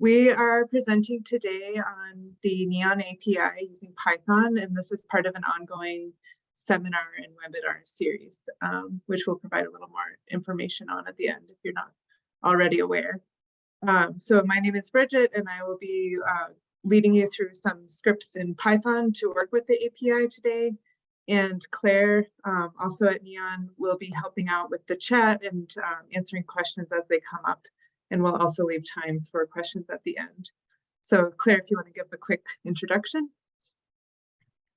We are presenting today on the Neon API using Python, and this is part of an ongoing seminar and webinar series, um, which we'll provide a little more information on at the end if you're not already aware. Um, so my name is Bridget, and I will be uh, leading you through some scripts in Python to work with the API today. And Claire, um, also at Neon, will be helping out with the chat and um, answering questions as they come up and we'll also leave time for questions at the end. So Claire, if you want to give a quick introduction.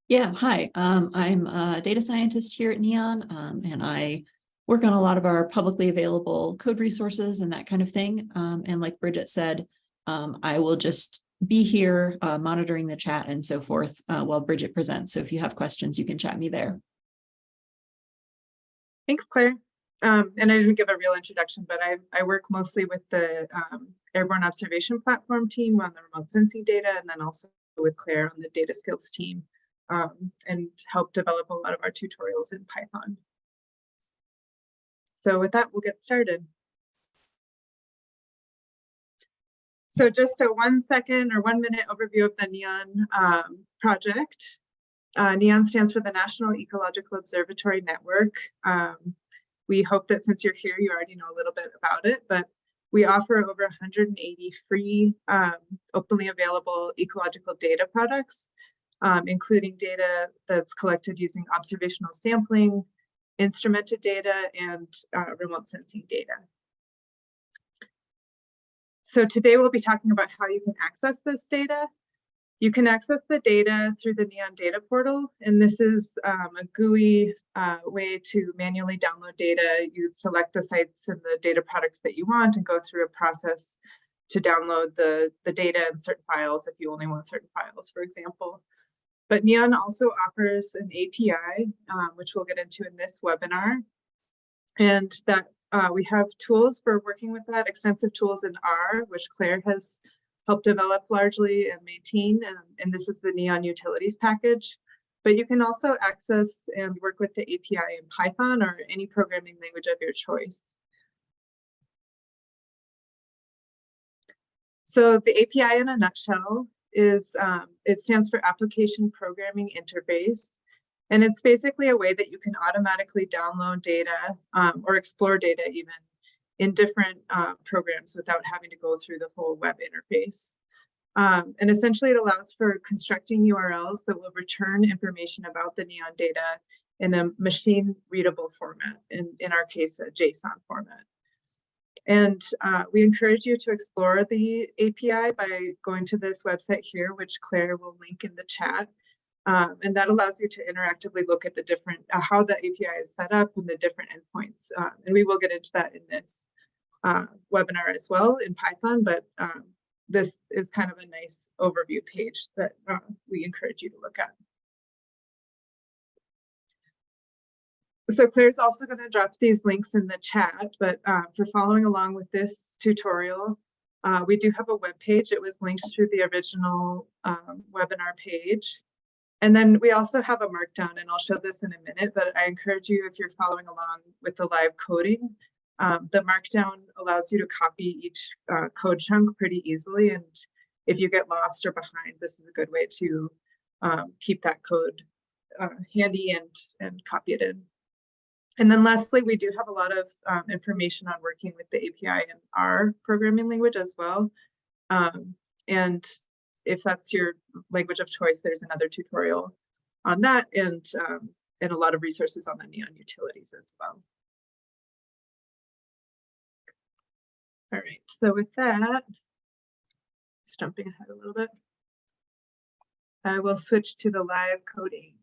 Yeah, hi, um, I'm a data scientist here at NEON, um, and I work on a lot of our publicly available code resources and that kind of thing. Um, and like Bridget said, um, I will just be here uh, monitoring the chat and so forth uh, while Bridget presents. So if you have questions, you can chat me there. Thanks, Claire um, and I didn't give a real introduction, but I, I work mostly with the um, Airborne Observation Platform team on the remote sensing data, and then also with Claire on the data skills team, um, and help develop a lot of our tutorials in Python. So with that, we'll get started. So just a one second or one minute overview of the NEON um, project. Uh, NEON stands for the National Ecological Observatory Network. Um, we hope that since you're here, you already know a little bit about it, but we offer over 180 free, um, openly available ecological data products, um, including data that's collected using observational sampling, instrumented data, and uh, remote sensing data. So today we'll be talking about how you can access this data you can access the data through the NEON data portal, and this is um, a GUI uh, way to manually download data. You'd select the sites and the data products that you want and go through a process to download the, the data and certain files if you only want certain files, for example. But NEON also offers an API, um, which we'll get into in this webinar. And that uh, we have tools for working with that, extensive tools in R, which Claire has help develop largely and maintain, and, and this is the Neon Utilities package. But you can also access and work with the API in Python or any programming language of your choice. So the API in a nutshell is, um, it stands for Application Programming Interface. And it's basically a way that you can automatically download data um, or explore data even in different uh, programs without having to go through the whole web interface. Um, and essentially it allows for constructing URLs that will return information about the NEON data in a machine readable format, in, in our case, a JSON format. And uh, we encourage you to explore the API by going to this website here, which Claire will link in the chat. Um, and that allows you to interactively look at the different, uh, how the API is set up and the different endpoints. Um, and we will get into that in this uh, webinar as well in Python, but um, this is kind of a nice overview page that uh, we encourage you to look at. So Claire's also going to drop these links in the chat, but uh, for following along with this tutorial, uh, we do have a web page. It was linked through the original um, webinar page. And then we also have a markdown, and I'll show this in a minute, but I encourage you if you're following along with the live coding, um, the markdown allows you to copy each uh, code chunk pretty easily. And if you get lost or behind, this is a good way to um, keep that code uh, handy and, and copy it in. And then lastly, we do have a lot of um, information on working with the API in R programming language as well. Um, and if that's your language of choice, there's another tutorial on that and, um, and a lot of resources on the Neon utilities as well. All right, so with that, just jumping ahead a little bit, I will switch to the live coding.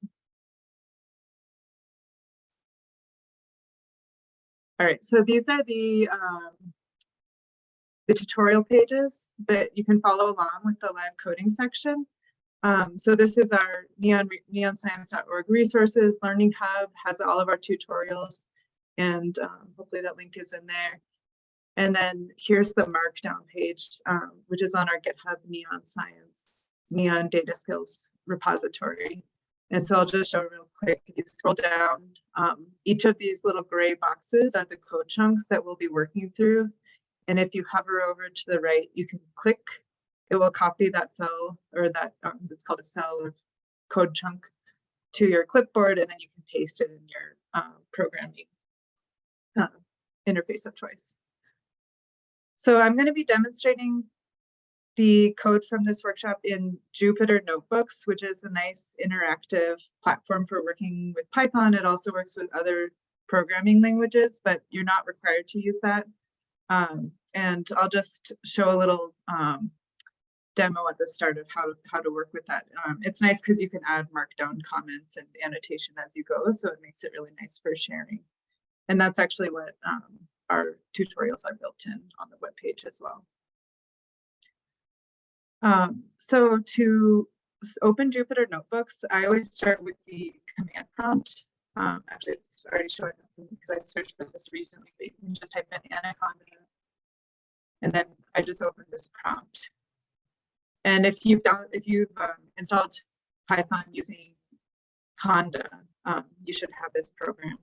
All right, so these are the um, the tutorial pages that you can follow along with the live coding section. Um, so this is our neon neonscience.org resources. Learning Hub has all of our tutorials, and um, hopefully that link is in there. And then here's the markdown page, um, which is on our GitHub Neon Science, Neon Data Skills repository. And so I'll just show real quick, if you scroll down, um, each of these little gray boxes are the code chunks that we'll be working through. And if you hover over to the right, you can click it will copy that cell or that, um, it's called a cell code chunk to your clipboard, and then you can paste it in your um, programming uh, interface of choice. So I'm going to be demonstrating the code from this workshop in Jupyter Notebooks, which is a nice interactive platform for working with Python. It also works with other programming languages, but you're not required to use that. Um, and I'll just show a little um, demo at the start of how, how to work with that. Um, it's nice because you can add markdown comments and annotation as you go, so it makes it really nice for sharing. And that's actually what um, our tutorials are built in on the web page as well. Um, so to open Jupyter Notebooks, I always start with the command prompt. Um, actually, it's already showing up because I searched for this recently. You can just type in Anaconda, and then I just opened this prompt. And if you've done, if you've um, installed Python using Conda, um, you should have this program.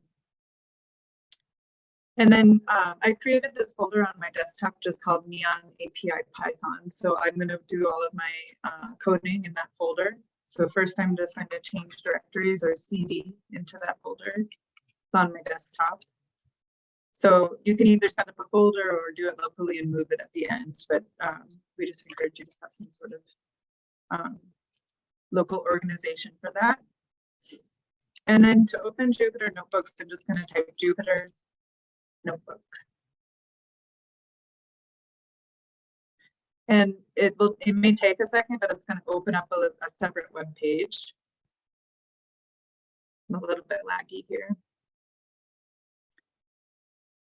And then um, I created this folder on my desktop just called Neon API Python. So I'm going to do all of my uh, coding in that folder. So first I'm just going to change directories or CD into that folder. It's on my desktop. So you can either set up a folder or do it locally and move it at the end, but um, we just encourage you to have some sort of um, local organization for that. And then to open Jupyter Notebooks, I'm just going to type Jupyter notebook. And it will, it may take a second, but it's going to open up a, a separate web page. I'm a little bit laggy here.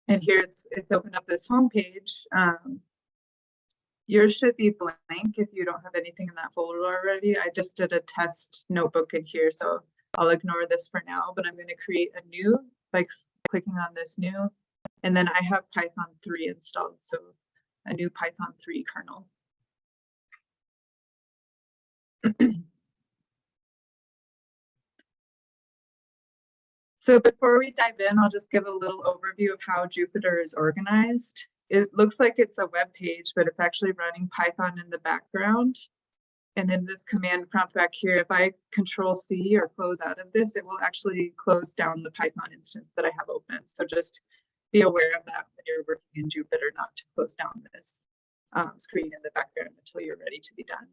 And here it's, it's opened up this home page. Um, yours should be blank if you don't have anything in that folder already. I just did a test notebook in here, so I'll ignore this for now, but I'm going to create a new, like clicking on this new, and then I have Python 3 installed, so a new Python 3 kernel. so before we dive in, I'll just give a little overview of how Jupyter is organized. It looks like it's a web page, but it's actually running Python in the background. And in this command prompt back here, if I control C or close out of this, it will actually close down the Python instance that I have open. So just be aware of that when you're working in Jupyter, not to close down this um, screen in the background until you're ready to be done.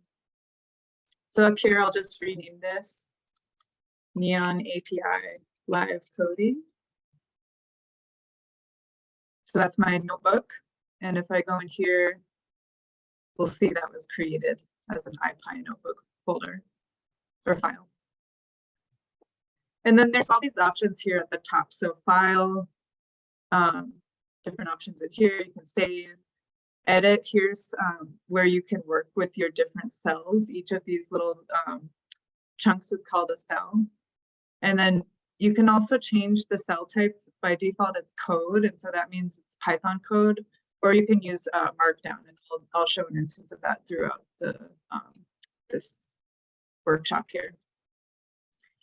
So up here, I'll just rename this Neon API Live Coding. So that's my notebook. And if I go in here, we'll see that was created as an IPy notebook folder or file. And then there's all these options here at the top. So file, um, different options in here. You can save, edit. Here's um, where you can work with your different cells. Each of these little um, chunks is called a cell. And then you can also change the cell type. By default, it's code. And so that means it's Python code, or you can use uh, Markdown. And I'll, I'll, show an instance of that throughout the um, this workshop here.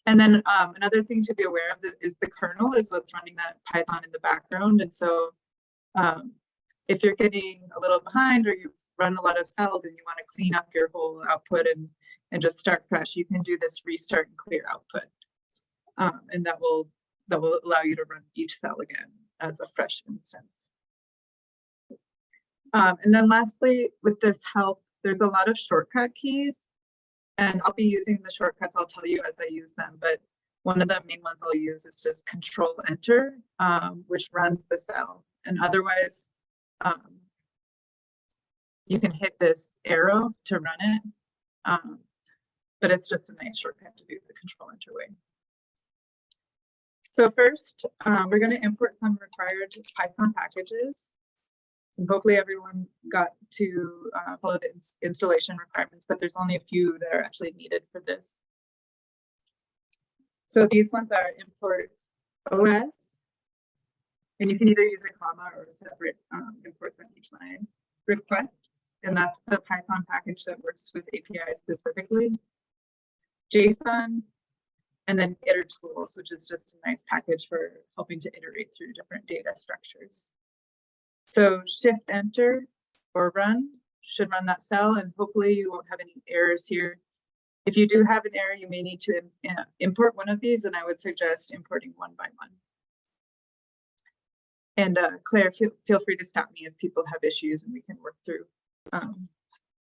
And then um, another thing to be aware of is the kernel is what's running that Python in the background. And so um, if you're getting a little behind or you've run a lot of cells and you want to clean up your whole output and, and just start fresh, you can do this restart and clear output. Um, and that will that will allow you to run each cell again as a fresh instance. Um, and then lastly, with this help, there's a lot of shortcut keys and I'll be using the shortcuts, I'll tell you as I use them, but one of the main ones I'll use is just control enter, um, which runs the cell. And otherwise, um, you can hit this arrow to run it, um, but it's just a nice shortcut to do the control enter way. So first, um, we're going to import some required Python packages. And hopefully everyone got to uh, follow the ins installation requirements, but there's only a few that are actually needed for this. So these ones are import OS, and you can either use a comma or separate um, imports on each line. Requests, and that's the Python package that works with API specifically. JSON, and then itertools, which is just a nice package for helping to iterate through different data structures. So shift enter or run should run that cell and hopefully you won't have any errors here. If you do have an error, you may need to uh, import one of these and I would suggest importing one by one. And uh, Claire, feel, feel free to stop me if people have issues and we can work through um,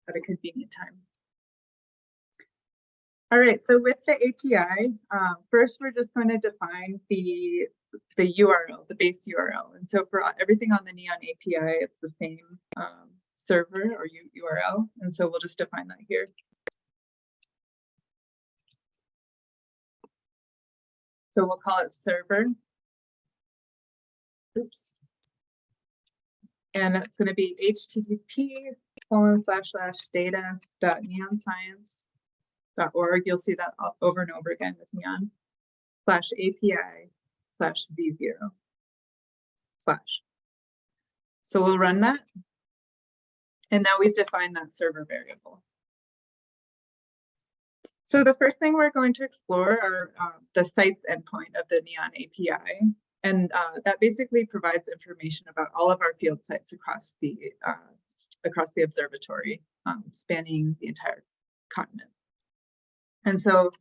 at a convenient time. All right, so with the API, um, first we're just going to define the the URL, the base URL. And so for everything on the Neon API, it's the same um, server or URL. And so we'll just define that here. So we'll call it server. Oops. And that's going to be http colon slash slash data dot neonscience dot org. You'll see that over and over again with neon slash API slash v0 slash. So we'll run that. And now we've defined that server variable. So the first thing we're going to explore are uh, the sites endpoint of the Neon API. And uh, that basically provides information about all of our field sites across the uh, across the observatory, um, spanning the entire continent. And so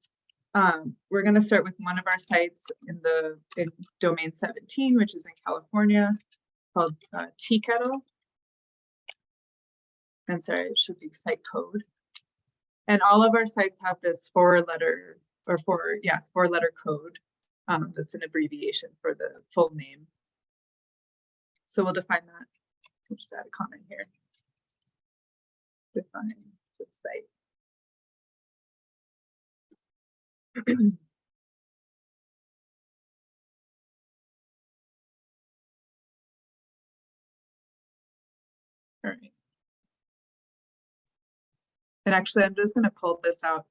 um, we're going to start with one of our sites in the in domain 17, which is in California, called uh, Teakettle. And sorry, it should be site code. And all of our sites have this four letter or four, yeah, four letter code. Um, that's an abbreviation for the full name. So we'll define that. We'll just add a comment here. Define the site. All right. And actually, I'm just going to pull this out.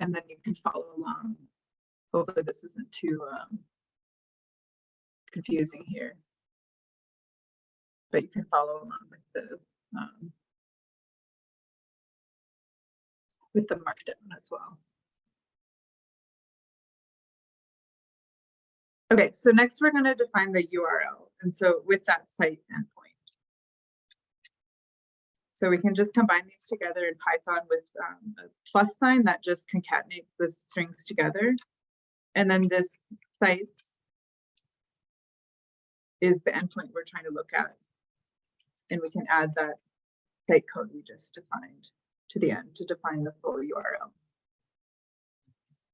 And then you can follow along. Hopefully this isn't too um, confusing here. But you can follow along with the um, with the markdown as well. Okay, so next we're going to define the URL. And so with that site endpoint. So we can just combine these together in Python with um, a plus sign that just concatenates the strings together. And then this sites is the endpoint we're trying to look at. And we can add that site code we just defined to the end to define the full URL.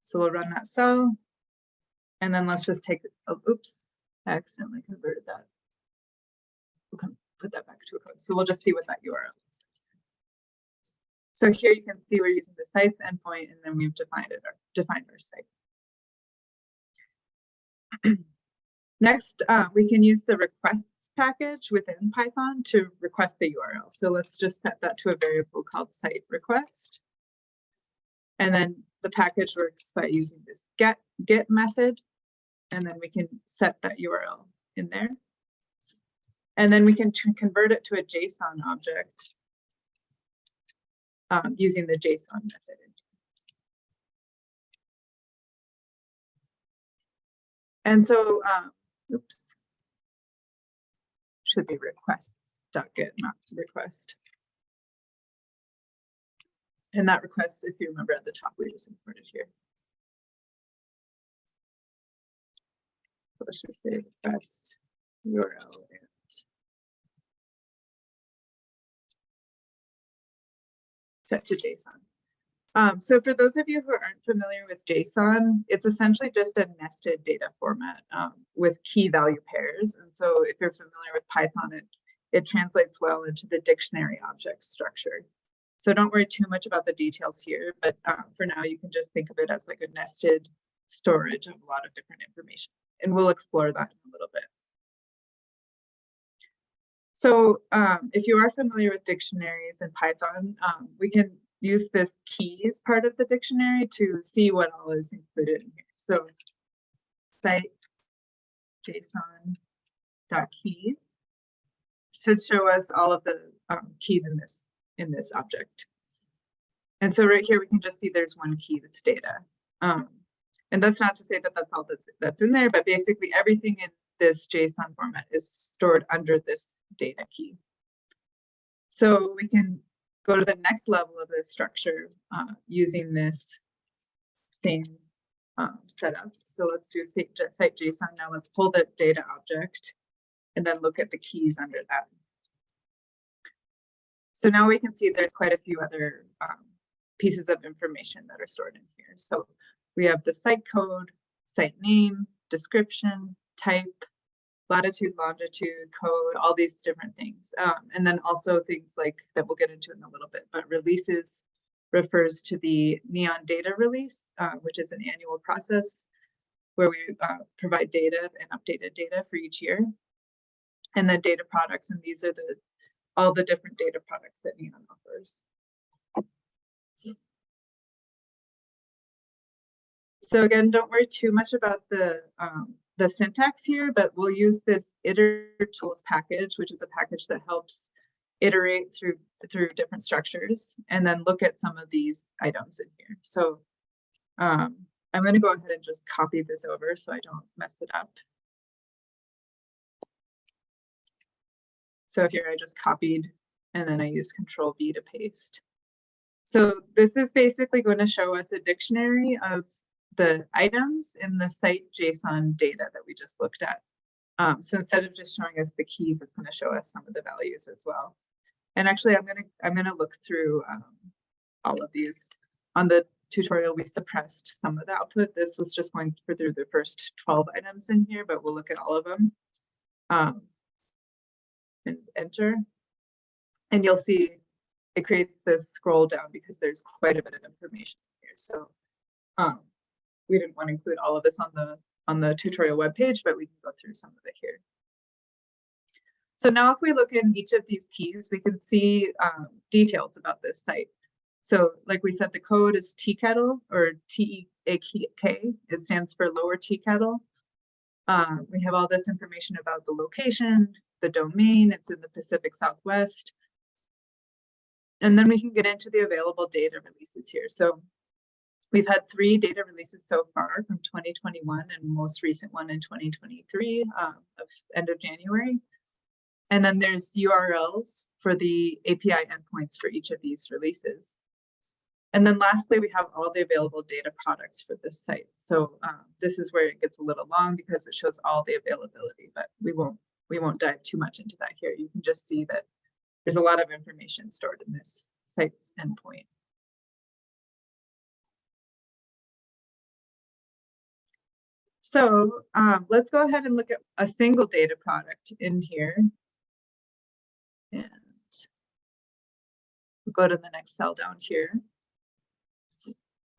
So we'll run that cell. And then let's just take, oh, oops, I accidentally converted that. We'll put that back to a code. So we'll just see what that URL is. So here you can see we're using the sites endpoint and then we've defined it, or defined our site. Next, uh, we can use the requests package within Python to request the URL. So let's just set that to a variable called site request. And then the package works by using this get get method. And then we can set that URL in there. And then we can convert it to a JSON object um, using the JSON method. And so, um, oops, should be requests dot get, not request. And that request, if you remember at the top, we just imported here. Let's just say request URL and set to JSON. Um, so for those of you who aren't familiar with JSON, it's essentially just a nested data format um, with key value pairs. And so if you're familiar with Python, it, it translates well into the dictionary object structure. So don't worry too much about the details here, but uh, for now you can just think of it as like a nested storage of a lot of different information. And we'll explore that in a little bit. So um, if you are familiar with dictionaries in Python, um, we can use this keys part of the dictionary to see what all is included in here. So site JSON dot keys should show us all of the um, keys in this in this object. And so right here we can just see there's one key that's data. Um, and that's not to say that that's all that's that's in there, but basically everything in this JSON format is stored under this data key. So we can go to the next level of the structure uh, using this same um, setup. So let's do site JSON now. Let's pull the data object and then look at the keys under that. So now we can see there's quite a few other um, pieces of information that are stored in here. So we have the site code, site name, description, type, latitude, longitude, code, all these different things. Um, and then also things like that we'll get into in a little bit, but releases refers to the Neon data release, uh, which is an annual process where we uh, provide data and updated data for each year. And then data products, and these are the all the different data products that Neon offers. So again, don't worry too much about the um, the syntax here, but we'll use this iter tools package, which is a package that helps iterate through through different structures and then look at some of these items in here. So um, I'm going to go ahead and just copy this over so I don't mess it up. So here I just copied and then I use control V to paste. So this is basically going to show us a dictionary of the items in the site JSON data that we just looked at. Um, so instead of just showing us the keys, it's going to show us some of the values as well. And actually, I'm going to I'm going to look through um, all of these. On the tutorial, we suppressed some of the output. This was just going through the first 12 items in here, but we'll look at all of them. Um, and enter. And you'll see it creates this scroll down because there's quite a bit of information here. So um, we didn't want to include all of this on the on the tutorial webpage, but we can go through some of it here. So now if we look in each of these keys, we can see um, details about this site. So like we said, the code is teakettle or T-E-A-K, it stands for lower teakettle. Um, we have all this information about the location, the domain, it's in the Pacific Southwest. And then we can get into the available data releases here. So We've had three data releases so far from 2021 and most recent one in 2023 um, of end of January. And then there's URLs for the API endpoints for each of these releases. And then lastly, we have all the available data products for this site. So um, this is where it gets a little long because it shows all the availability, but we won't we won't dive too much into that here. You can just see that there's a lot of information stored in this site's endpoint. So um, let's go ahead and look at a single data product in here. And we'll go to the next cell down here.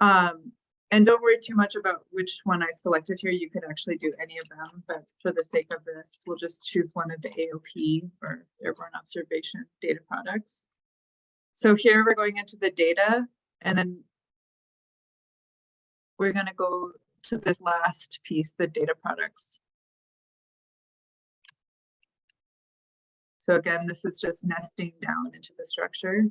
Um, and don't worry too much about which one I selected here. You could actually do any of them, but for the sake of this, we'll just choose one of the AOP or airborne observation data products. So here we're going into the data and then we're going to go to this last piece, the data products. So again, this is just nesting down into the structure.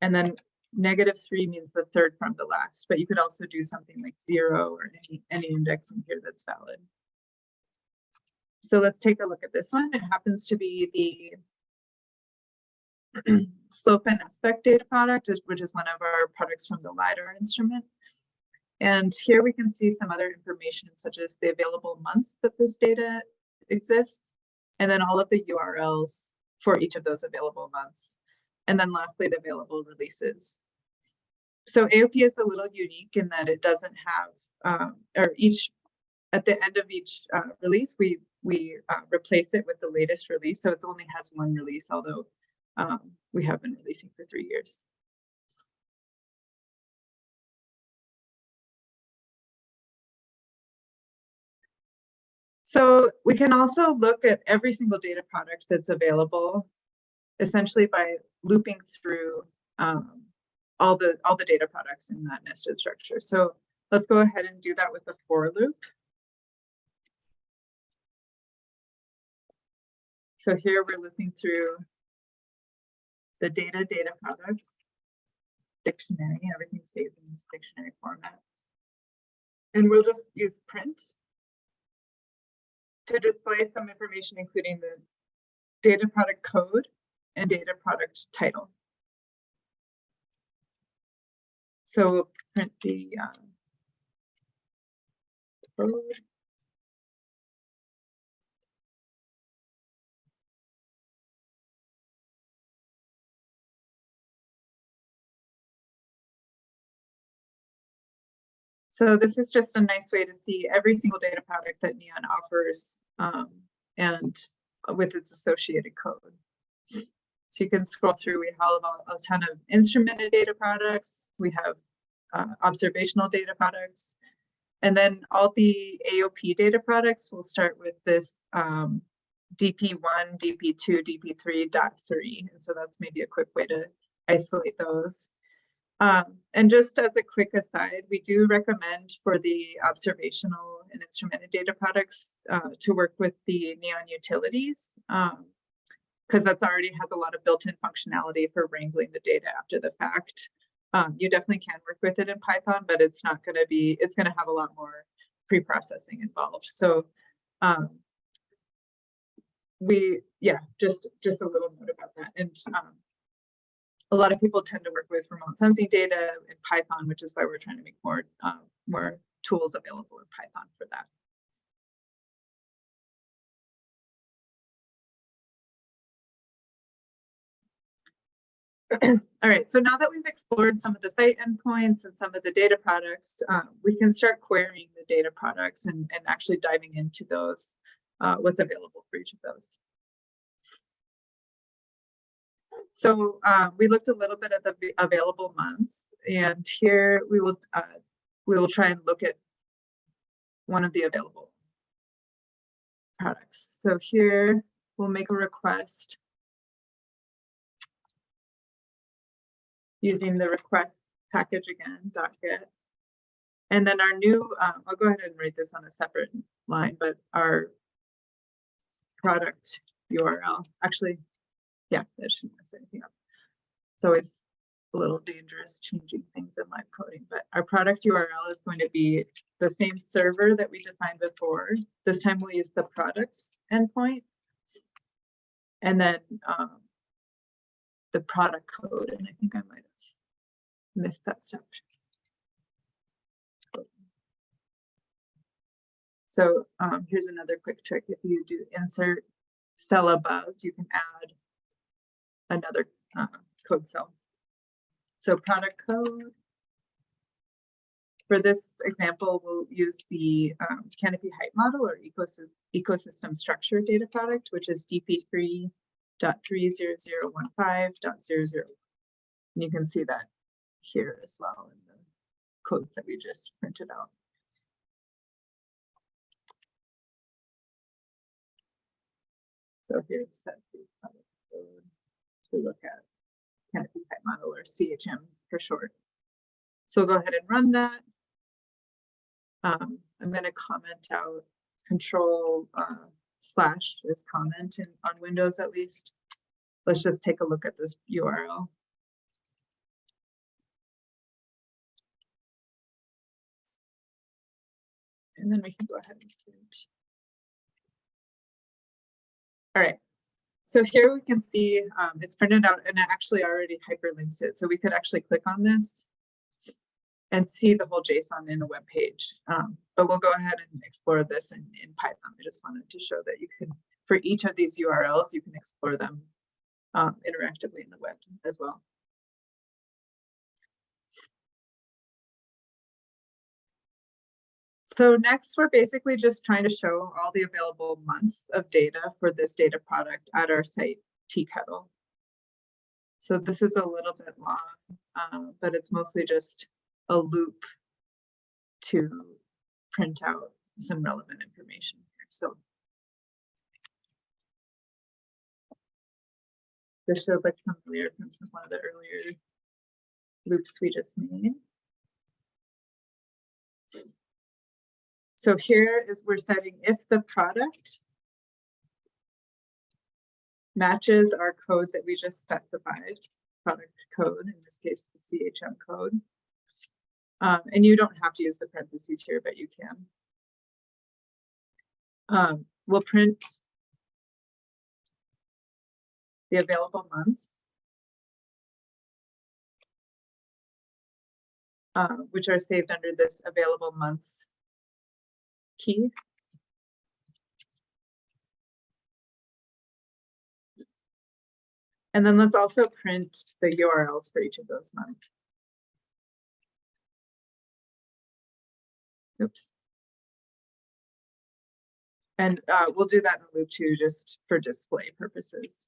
And then negative three means the third from the last, but you could also do something like zero or any, any index in here that's valid. So let's take a look at this one. It happens to be the slope and aspect data product, which is one of our products from the LiDAR instrument. And here we can see some other information such as the available months that this data exists, and then all of the URLs for each of those available months. And then lastly, the available releases. So AOP is a little unique in that it doesn't have, um, or each, at the end of each uh, release, we we uh, replace it with the latest release. So it only has one release, although um, we have been releasing for three years. So we can also look at every single data product that's available, essentially by looping through um, all the all the data products in that nested structure. So let's go ahead and do that with the for loop. So here we're looping through the data data products dictionary. Everything stays in this dictionary format. And we'll just use print to display some information, including the data product code and data product title. So we'll print the um, code. So this is just a nice way to see every single data product that Neon offers um, and with its associated code. So you can scroll through, we have a, a ton of instrumented data products, we have uh, observational data products, and then all the AOP data products will start with this um, DP1, DP2, DP3, dot three. And so that's maybe a quick way to isolate those. Um, and just as a quick aside, we do recommend for the observational and instrumented data products uh, to work with the Neon utilities because um, that's already has a lot of built-in functionality for wrangling the data after the fact. Um, you definitely can work with it in Python, but it's not going to be, it's going to have a lot more pre-processing involved. So um, we, yeah, just, just a little note about that. And um, a lot of people tend to work with remote sensing data in Python, which is why we're trying to make more, um, more tools available in Python for that. All right, so now that we've explored some of the site endpoints and some of the data products, um, we can start querying the data products and, and actually diving into those, uh, what's available for each of those. So uh, we looked a little bit at the available months, and here we will uh, we will try and look at one of the available products. So here we'll make a request using the request package again, dot .get. And then our new, um, I'll go ahead and write this on a separate line, but our product URL, actually, yeah, that shouldn't mess anything up. It's always a little dangerous changing things in live coding, but our product URL is going to be the same server that we defined before. This time we'll use the products endpoint. And then um, the product code, and I think I might have missed that step. So um, here's another quick trick. If you do insert cell above, you can add another uh, code cell. So product code. For this example, we'll use the um, canopy height model or ecosystem, ecosystem structure data product, which is dp3.30015.00. And you can see that here as well in the codes that we just printed out. So here's that product code to look at canopy height model or CHM for short. So go ahead and run that. Um, I'm going to comment out control uh, slash this comment in, on Windows at least. Let's just take a look at this URL. And then we can go ahead and print. All right, so here we can see um, it's printed out and it actually already hyperlinks it. So we could actually click on this and see the whole JSON in a web page. Um, but we'll go ahead and explore this in, in Python. I just wanted to show that you can, for each of these URLs, you can explore them um, interactively in the web as well. So next, we're basically just trying to show all the available months of data for this data product at our site, teakettle. So this is a little bit long, um, but it's mostly just a loop to print out some relevant information here. So this should look familiar from some one of the earlier loops we just made. So here is we're setting if the product matches our code that we just specified, product code, in this case, the CHM code. Um, and you don't have to use the parentheses here, but you can. Um, we'll print the available months. uh, which are saved under this available months key. And then let's also print the URLs for each of those months. Oops. And uh, we'll do that in loop two just for display purposes.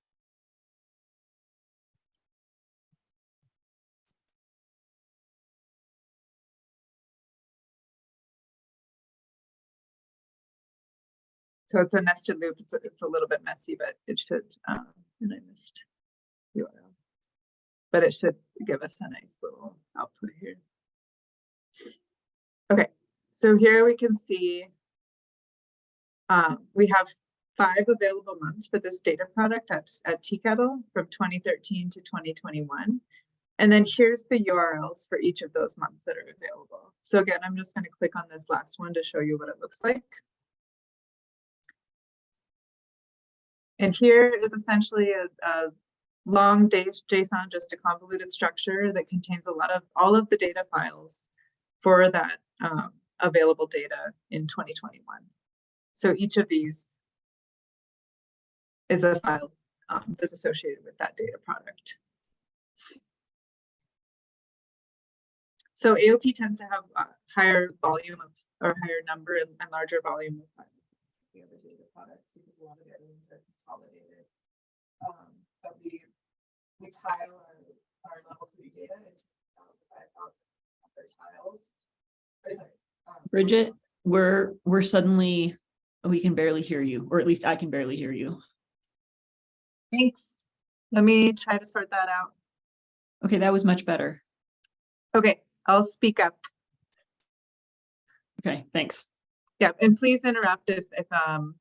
So it's a nested loop. It's, a- it's a little bit messy, but it should, um, and I missed URL. But it should give us a nice little output here. Okay, so here we can see um, we have five available months for this data product at, at Teakettle from 2013 to 2021. And then here's the URLs for each of those months that are available. So again, I'm just going to click on this last one to show you what it looks like. And here is essentially a, a long JSON, just a convoluted structure that contains a lot of all of the data files for that um, available data in 2021. So each of these is a file um, that's associated with that data product. So AOP tends to have a higher volume of or higher number and, larger volume of files the other data products because a lot of the other ones are consolidated. Um, but we we tile our, our level three data into 5,000 other tiles. Or sorry, um, Bridget, we're, we're suddenly, we can barely hear you, or at least I can barely hear you. Thanks. Let me try to sort that out. Okay, that was much better. Okay, I'll speak up. Okay, thanks. Yeah, and please interrupt if, if, um,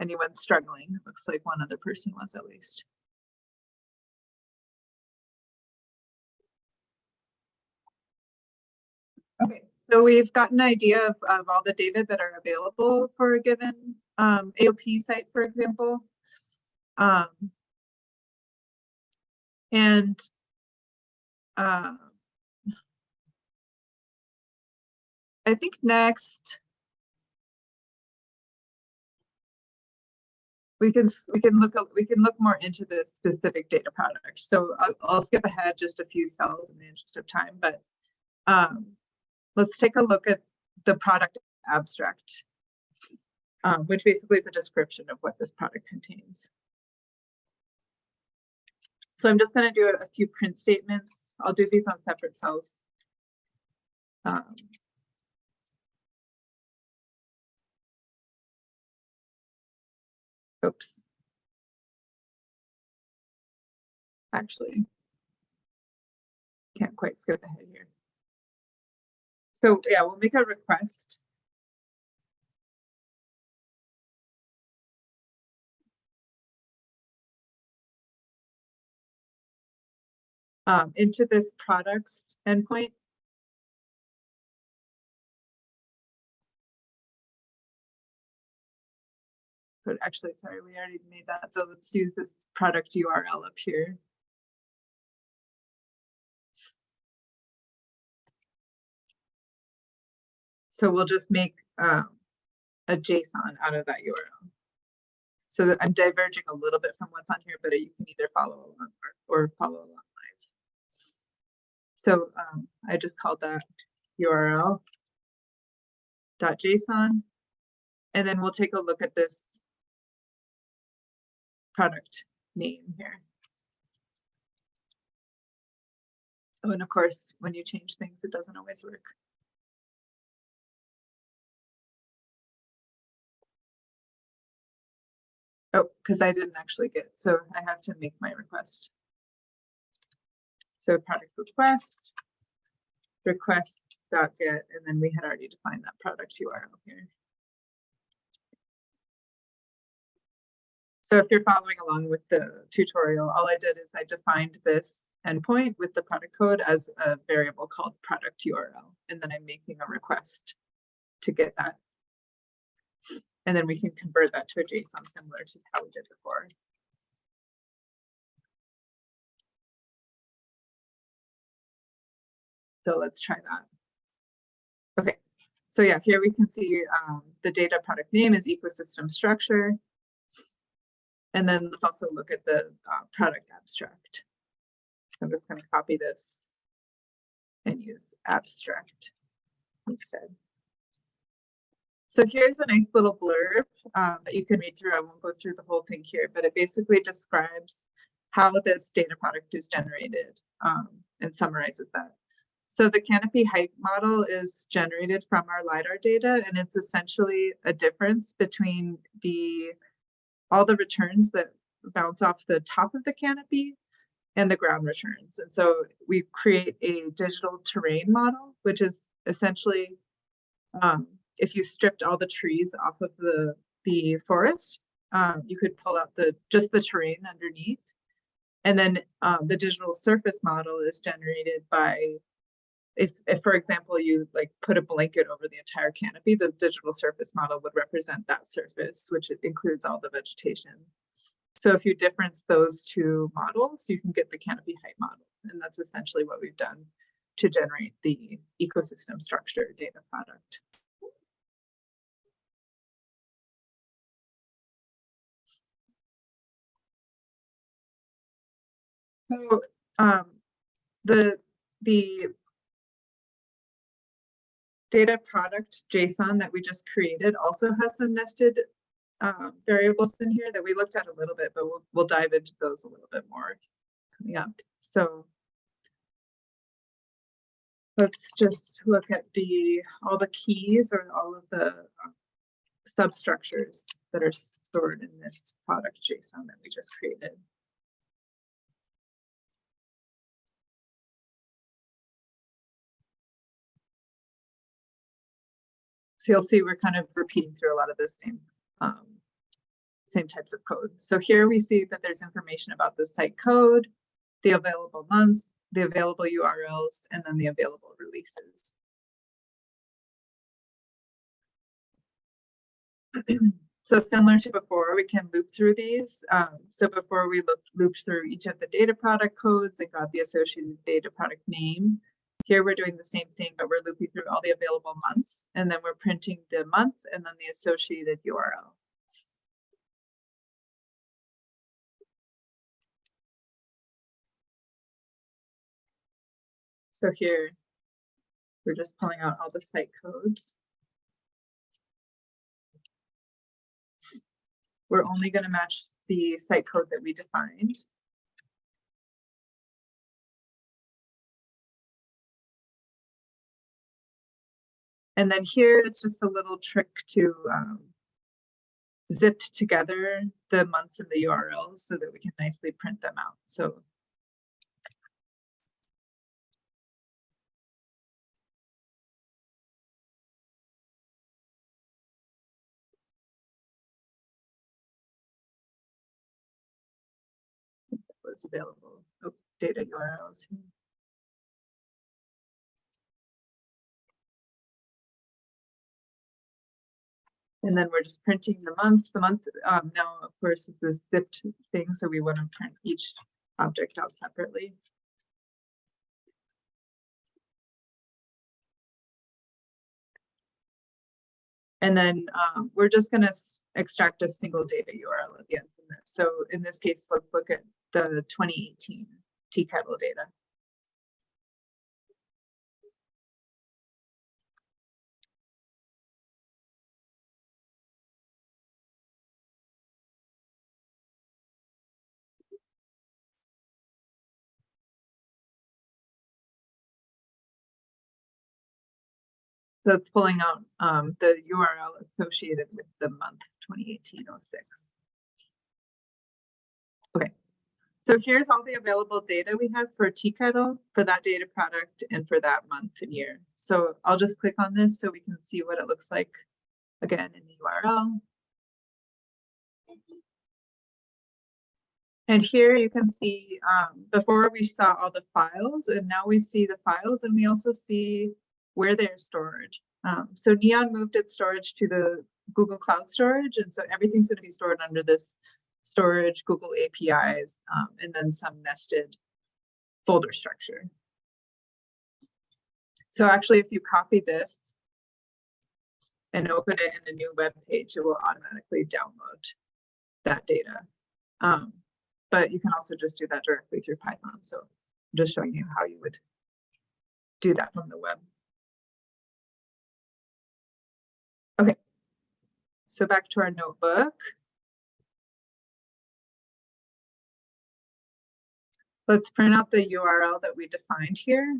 anyone's struggling. It looks like one other person was at least. Okay, so we've got an idea of, of all the data that are available for a given, um, AOP site, for example. Um, and, uh, I think next. We can, we can look, we can look more into the specific data product. So I'll, I'll skip ahead just a few cells in the interest of time, but. Um, let's take a look at the product abstract. Um, which basically is a description of what this product contains. So I'm just gonna do a a few print statements. I'll do these on separate cells. Um, Oops. Actually. Can't quite skip ahead here. So yeah, we'll make a request. Um, into this products endpoint. But actually, sorry, we already made that. So let's use this product URL up here. So we'll just make um, a JSON out of that URL. So I'm diverging a little bit from what's on here, but you can either follow along or, or follow along live. So um, I just called that URL dot JSON. And then we'll take a look at this product name here. Oh, and of course, when you change things, it doesn't always work. Oh, because I didn't actually get, so I have to make my request. So product request, request dot get, and then we had already defined that product URL here. So if you're following along with the tutorial, all I did is I defined this endpoint with the product code as a variable called product URL. And then I'm making a request to get that. And then we can convert that to a JSON similar to how we did before. So let's try that. Okay, so yeah, here we can see um, the data product name is ecosystem structure. And then let's also look at the uh, product abstract. I'm just going to copy this and use abstract instead. So here's a nice little blurb um, that you can read through. I won't go through the whole thing here, but it basically describes how this data product is generated um, and summarizes that. So the canopy height model is generated from our LiDAR data, and it's essentially a difference between the all the returns that bounce off the top of the canopy and the ground returns. And so we create a digital terrain model, which is essentially um, if you stripped all the trees off of the, the forest, um, you could pull out the just the terrain underneath. And then um, the digital surface model is generated by, if, if for example, you like put a blanket over the entire canopy, the digital surface model would represent that surface, which includes all the vegetation. So if you difference those two models, you can get the canopy height model. And that's essentially what we've done to generate the ecosystem structure data product. So um, the the data product JSON that we just created also has some nested um, variables in here that we looked at a little bit, but we'll, we'll dive into those a little bit more coming up. So let's just look at the all the keys or all of the um, substructures that are stored in this product JSON that we just created. So you'll see we're kind of repeating through a lot of the same um, same types of code. So here we see that there's information about the site code, the available months, the available URLs, and then the available releases. so similar to before, we can loop through these. Um, so before we looped, looped through each of the data product codes and got the associated data product name, here we're doing the same thing, but we're looping through all the available months, and then we're printing the month and then the associated URL. So here, we're just pulling out all the site codes. We're only going to match the site code that we defined. And then here is just a little trick to um, zip together the months and the URLs so that we can nicely print them out. So available. Oh, data URLs. And then we're just printing the month. The month um, now, of course, is this zipped thing, so we want to print each object out separately. And then um, we're just going to extract a single data URL at the end of this. So in this case, let's look at the 2018 Teakettle data. So it's pulling out um, the URL associated with the month 2018-06. Okay, so here's all the available data we have for Teakettle, for that data product, and for that month and year. So I'll just click on this so we can see what it looks like again in the URL. And here you can see um, before we saw all the files and now we see the files and we also see where they're stored. Um, so NEON moved its storage to the Google Cloud Storage, and so everything's going to be stored under this storage, Google APIs, um, and then some nested folder structure. So actually, if you copy this and open it in a new web page, it will automatically download that data. Um, but you can also just do that directly through Python. So I'm just showing you how you would do that from the web. So back to our notebook. Let's print out the URL that we defined here.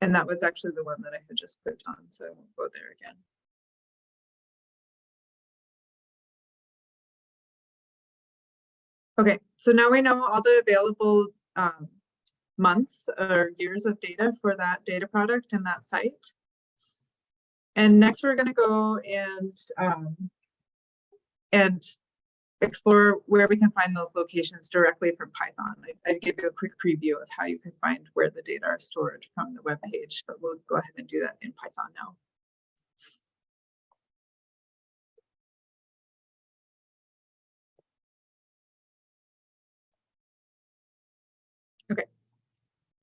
And that was actually the one that I had just put on, so I won't go there again. Okay, so now we know all the available um, months or years of data for that data product and that site. And next we're going to go and um, and explore where we can find those locations directly from Python. I, I give you a quick preview of how you can find where the data are stored from the web page, but we'll go ahead and do that in Python now.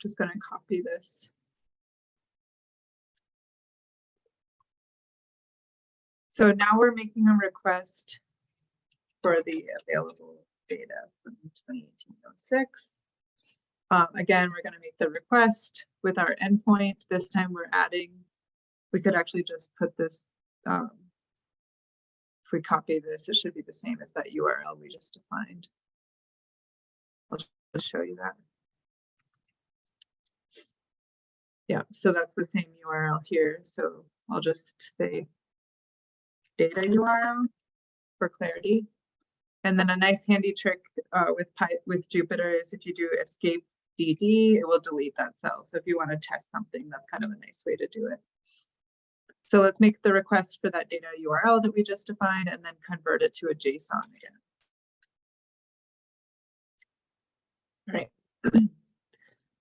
Just going to copy this. So now we're making a request for the available data from 2018-06. Um, again, we're going to make the request with our endpoint. This time we're adding, we could actually just put this, um, if we copy this, it should be the same as that URL we just defined. I'll just show you that. Yeah, so that's the same URL here. So I'll just say data URL for clarity. And then a nice handy trick uh, with with Jupyter is if you do escape DD, it will delete that cell. So if you want to test something, that's kind of a nice way to do it. So let's make the request for that data URL that we just defined and then convert it to a JSON again. All right.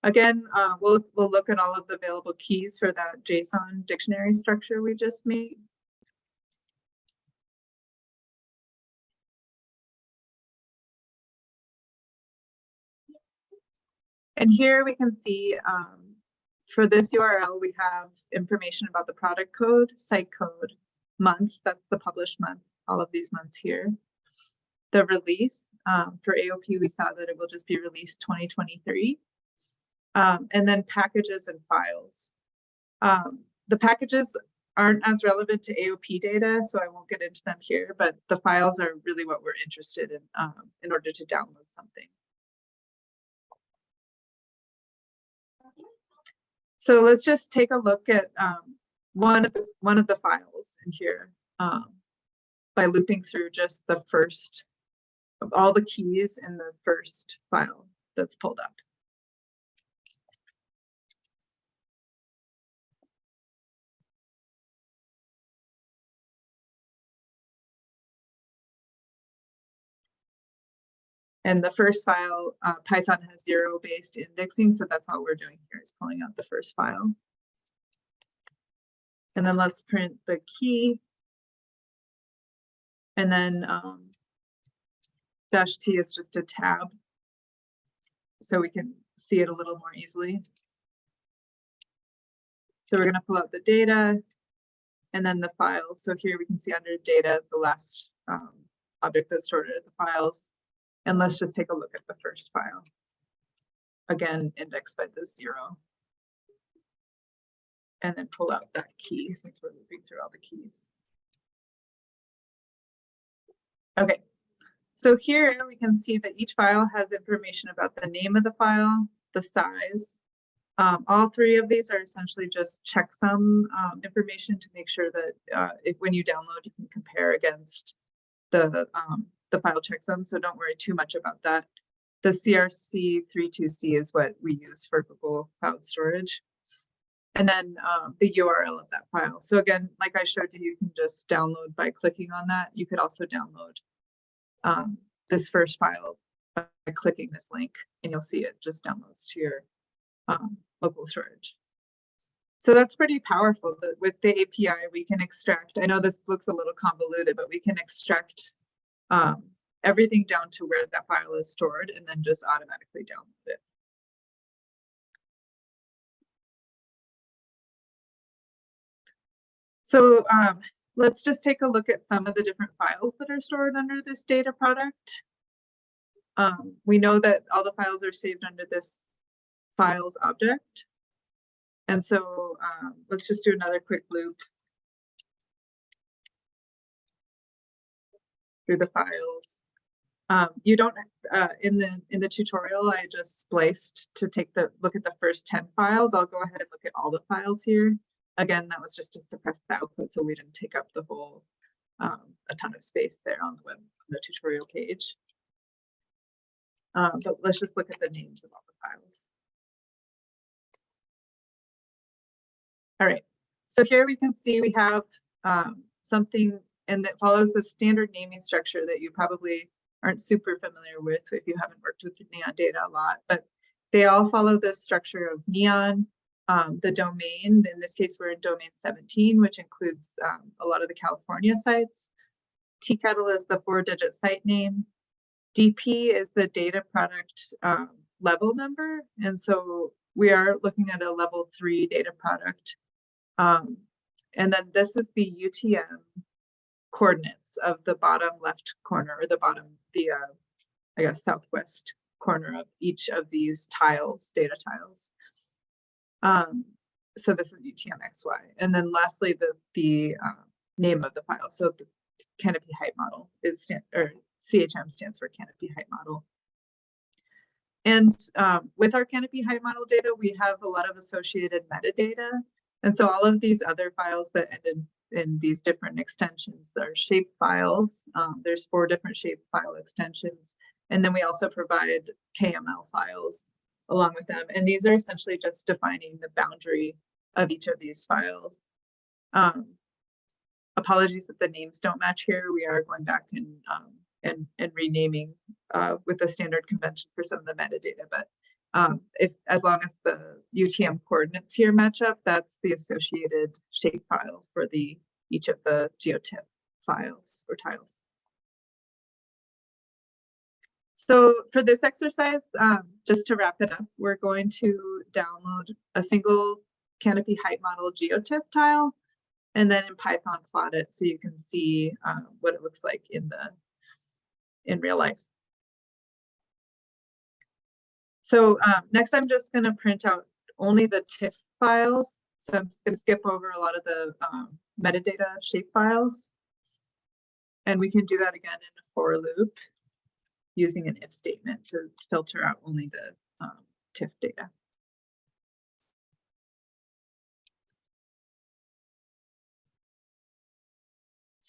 Again, uh, we'll, we'll look at all of the available keys for that JSON dictionary structure we just made. And here we can see um, for this URL, we have information about the product code, site code, months, that's the published month, all of these months here. The release um, for AOP, we saw that it will just be released 2023. Um, and then packages and files. Um, the packages aren't as relevant to AOP data, so I won't get into them here, but the files are really what we're interested in um, in order to download something. So let's just take a look at um, one of the, one of the files in here um, by looping through just the first of all the keys in the first file that's pulled up. And the first file, uh, Python has zero based indexing, so that's all we're doing here is pulling out the first file. And then let's print the key. And then um, dash T is just a tab. So we can see it a little more easily. So we're going to pull out the data and then the files. So here we can see under data, the last um, object that's stored in the files. And let's just take a look at the first file. Again, indexed by the zero. And then pull out that key since we're moving through all the keys. Okay, so here we can see that each file has information about the name of the file, the size. Um, all three of these are essentially just checksum um, information to make sure that uh, if when you download, you can compare against the um, the file checksum, so don't worry too much about that. The CRC32C is what we use for Google Cloud Storage. And then um, the URL of that file. So again, like I showed you, you can just download by clicking on that. You could also download um, this first file by clicking this link and you'll see it just downloads to your um, local storage. So that's pretty powerful. With the API, we can extract, I know this looks a little convoluted, but we can extract um, everything down to where that file is stored and then just automatically download it. So um, let's just take a look at some of the different files that are stored under this data product. Um, we know that all the files are saved under this files object. And so um, let's just do another quick loop through the files. Um, you don't, uh, in the in the tutorial, I just spliced to take the look at the first 10 files. I'll go ahead and look at all the files here. Again, that was just to suppress the output so we didn't take up the whole, um, a ton of space there on the web, on the tutorial page. Um, but let's just look at the names of all the files. All right, so here we can see we have um, something and that follows the standard naming structure that you probably aren't super familiar with if you haven't worked with NEON data a lot, but they all follow this structure of NEON, um, the domain, in this case, we're in domain 17, which includes um, a lot of the California sites. TCATL is the four digit site name. DP is the data product um, level number. And so we are looking at a level three data product. Um, and then this is the UTM coordinates of the bottom left corner or the bottom, the, uh, I guess, southwest corner of each of these tiles, data tiles. Um, so this is UTM XY. And then lastly, the, the uh, name of the file. So the canopy height model is, stand, or CHM stands for canopy height model. And um, with our canopy height model data, we have a lot of associated metadata. And so all of these other files that ended in these different extensions are shape files. Um, there's four different shape file extensions. And then we also provide KML files along with them. And these are essentially just defining the boundary of each of these files. Um, apologies that the names don't match here. We are going back and um, and, and renaming uh, with the standard convention for some of the metadata. But um, if as long as the UTM coordinates here match up, that's the associated shape file for the each of the GeoTIFF files or tiles. So for this exercise, um, just to wrap it up, we're going to download a single canopy height model GeoTIFF tile and then in Python plot it so you can see um, what it looks like in the in real life. So um, next I'm just going to print out only the TIFF files. So I'm going to skip over a lot of the um, metadata shape files. And we can do that again in a for loop using an if statement to filter out only the um, TIFF data.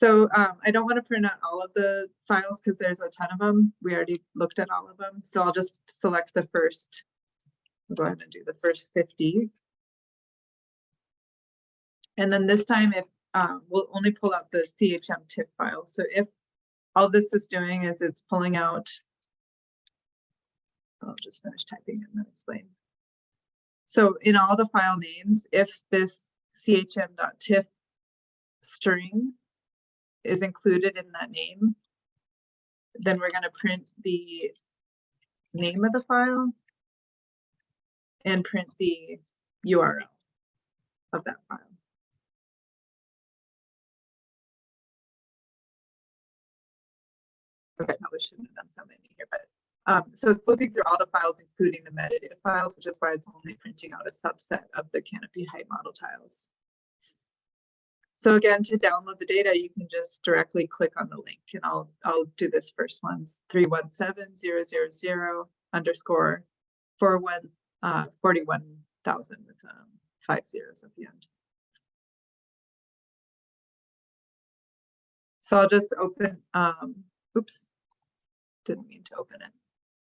So um, I don't want to print out all of the files because there's a ton of them. We already looked at all of them. So I'll just select the first, I'll go ahead and do the first 50. And then this time if um, we'll only pull out the CHM TIFF files. So if all this is doing is it's pulling out, I'll just finish typing and then explain. So in all the file names, if this chm.tiff string is included in that name, then we're going to print the name of the file and print the URL of that file. Okay, probably shouldn't have done so many here, but um, so it's looking through all the files, including the metadata files, which is why it's only printing out a subset of the canopy height model tiles. So again, to download the data, you can just directly click on the link and I'll, I'll do this first one, 317000 underscore 41, uh, 41,000 with um, five zeros at the end. So I'll just open, um, oops, didn't mean to open it.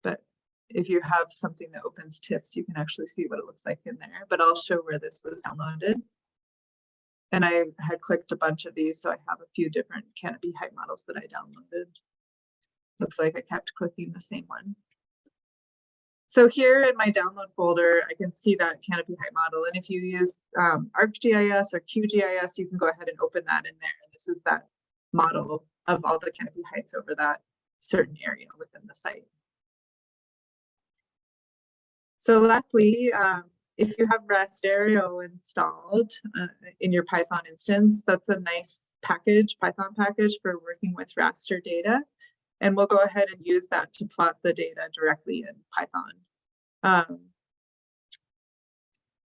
But if you have something that opens TIFFs, you can actually see what it looks like in there, but I'll show where this was downloaded. And I had clicked a bunch of these, so I have a few different canopy height models that I downloaded. Looks like I kept clicking the same one. So here in my download folder, I can see that canopy height model. And if you use um, ArcGIS or QGIS, you can go ahead and open that in there. And this is that model of all the canopy heights over that certain area within the site. So lastly, um, if you have Rasterio installed uh, in your Python instance, that's a nice package, Python package for working with raster data. And we'll go ahead and use that to plot the data directly in Python. Um,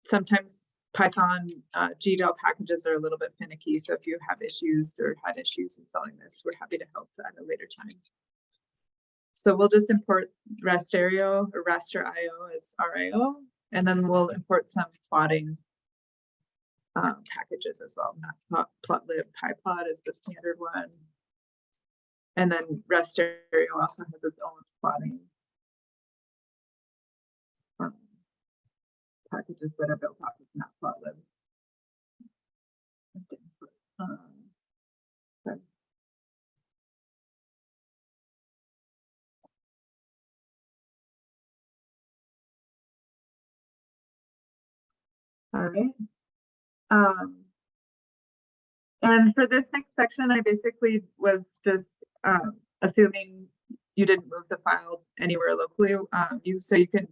sometimes Python uh, GDAL packages are a little bit finicky. So if you have issues or had issues installing this, we're happy to help at a later time. So we'll just import Rasterio or Raster.io as RIO, and then we'll import some plotting um, packages as well. Matplot, Plotlib, PyPlot is the standard one. And then Rasterio also has its own plotting um, packages that are built off of Matplotlib. Um, All right. Um, and for this next section, I basically was just um, assuming you didn't move the file anywhere locally. Um, you so you can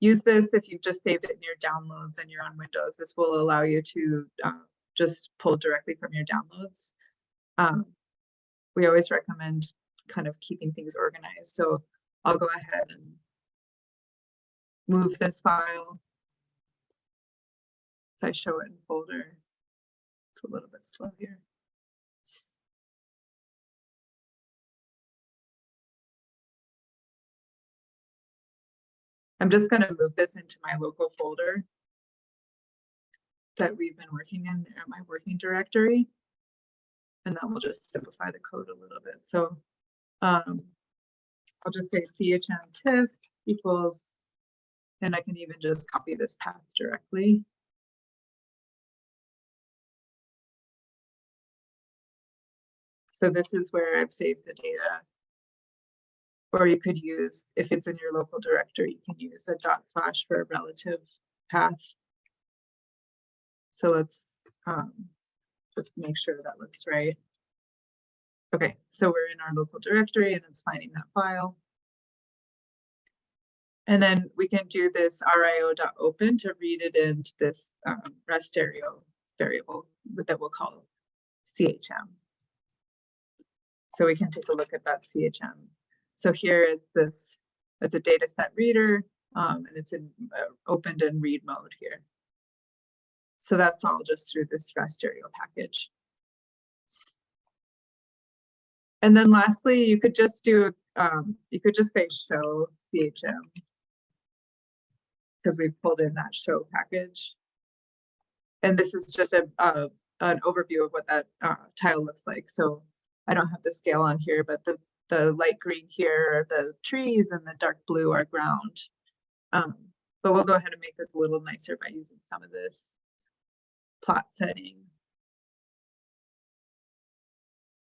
use this if you've just saved it in your downloads and you're on Windows. This will allow you to uh, just pull directly from your downloads. Um, we always recommend kind of keeping things organized. So I'll go ahead and move this file. If I show it in folder, it's a little bit slow here. I'm just going to move this into my local folder that we've been working in my working directory. And then we'll just simplify the code a little bit. So um, I'll just say chm equals, and I can even just copy this path directly. So this is where I've saved the data. Or you could use, if it's in your local directory, you can use a dot slash for a relative path. So let's um, just make sure that looks right. Okay, so we're in our local directory and it's finding that file. And then we can do this rio.open to read it into this um, rasterio variable that we'll call CHM. So we can take a look at that CHM. So here is this, it's a data set reader, um, and it's in uh, opened in read mode here. So that's all just through this rasterio package. And then lastly, you could just do, um, you could just say show CHM because we've pulled in that show package. And this is just a, a an overview of what that uh, tile looks like. So I don't have the scale on here, but the, the light green here are the trees and the dark blue are ground. Um, but we'll go ahead and make this a little nicer by using some of this plot setting.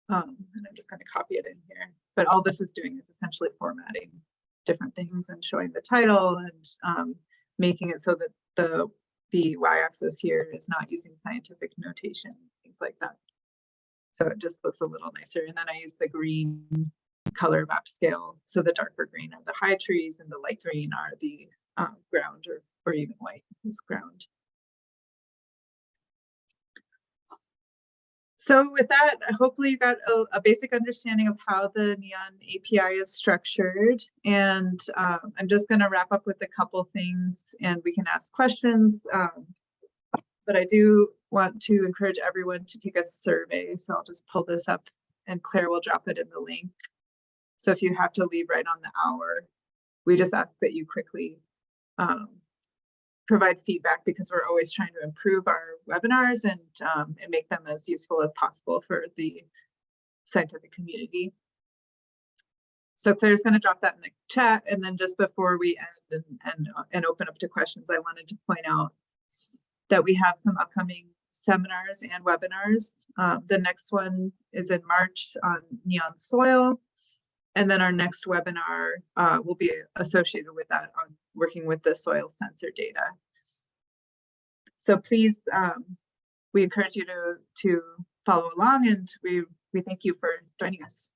Um, and I'm just going to copy it in here. But all this is doing is essentially formatting different things and showing the title and um, making it so that the the y-axis here is not using scientific notation, things like that. So it just looks a little nicer. And then I use the green color map scale. So the darker green are the high trees and the light green are the um, ground or, or even white is ground. So with that, hopefully you got a, a, basic understanding of how the NEON API is structured. And um, I'm just going to wrap up with a couple things and we can ask questions. Um, but I do want to encourage everyone to take a survey. So I'll just pull this up and Claire will drop it in the link. So if you have to leave right on the hour, we just ask that you quickly um, provide feedback because we're always trying to improve our webinars and, um, and make them as useful as possible for the scientific community. So Claire's going to drop that in the chat. And then just before we end and, and, and open up to questions, I wanted to point out that we have some upcoming seminars and webinars. Uh, the next one is in March on NEON soil. And then our next webinar uh, will be associated with that on working with the soil sensor data. So please, um, we encourage you to, to follow along and we, we thank you for joining us.